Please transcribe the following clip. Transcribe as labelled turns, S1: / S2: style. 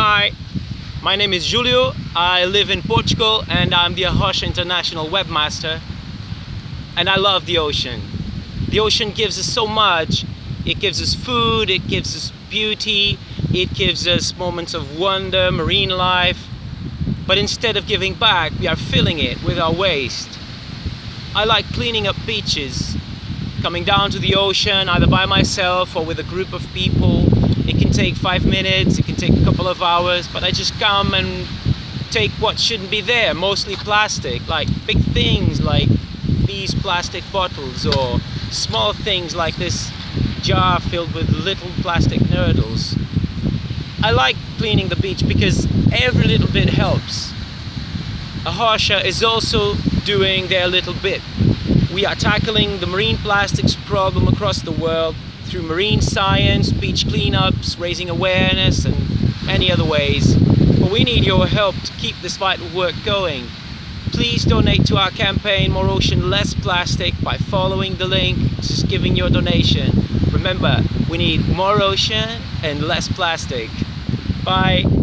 S1: Hi, my name is Julio. I live in Portugal and I'm the A Rocha International Webmaster. And I love the ocean. The ocean gives us so much. It gives us food, it gives us beauty, it gives us moments of wonder, marine life. But instead of giving back, we are filling it with our waste. I like cleaning up beaches, coming down to the ocean either by myself or with a group of people can take five minutes, it can take a couple of hours, but I just come and take what shouldn't be there, mostly plastic, like big things like these plastic bottles or small things like this jar filled with little plastic noodles. I like cleaning the beach because every little bit helps. A Rocha is also doing their little bit. We are tackling the marine plastics problem across the world through marine science, beach cleanups, raising awareness and many other ways. But we need your help to keep this vital work going. Please donate to our campaign More Ocean Less Plastic by following the link, just giving your donation. Remember, we need more ocean and less plastic. Bye.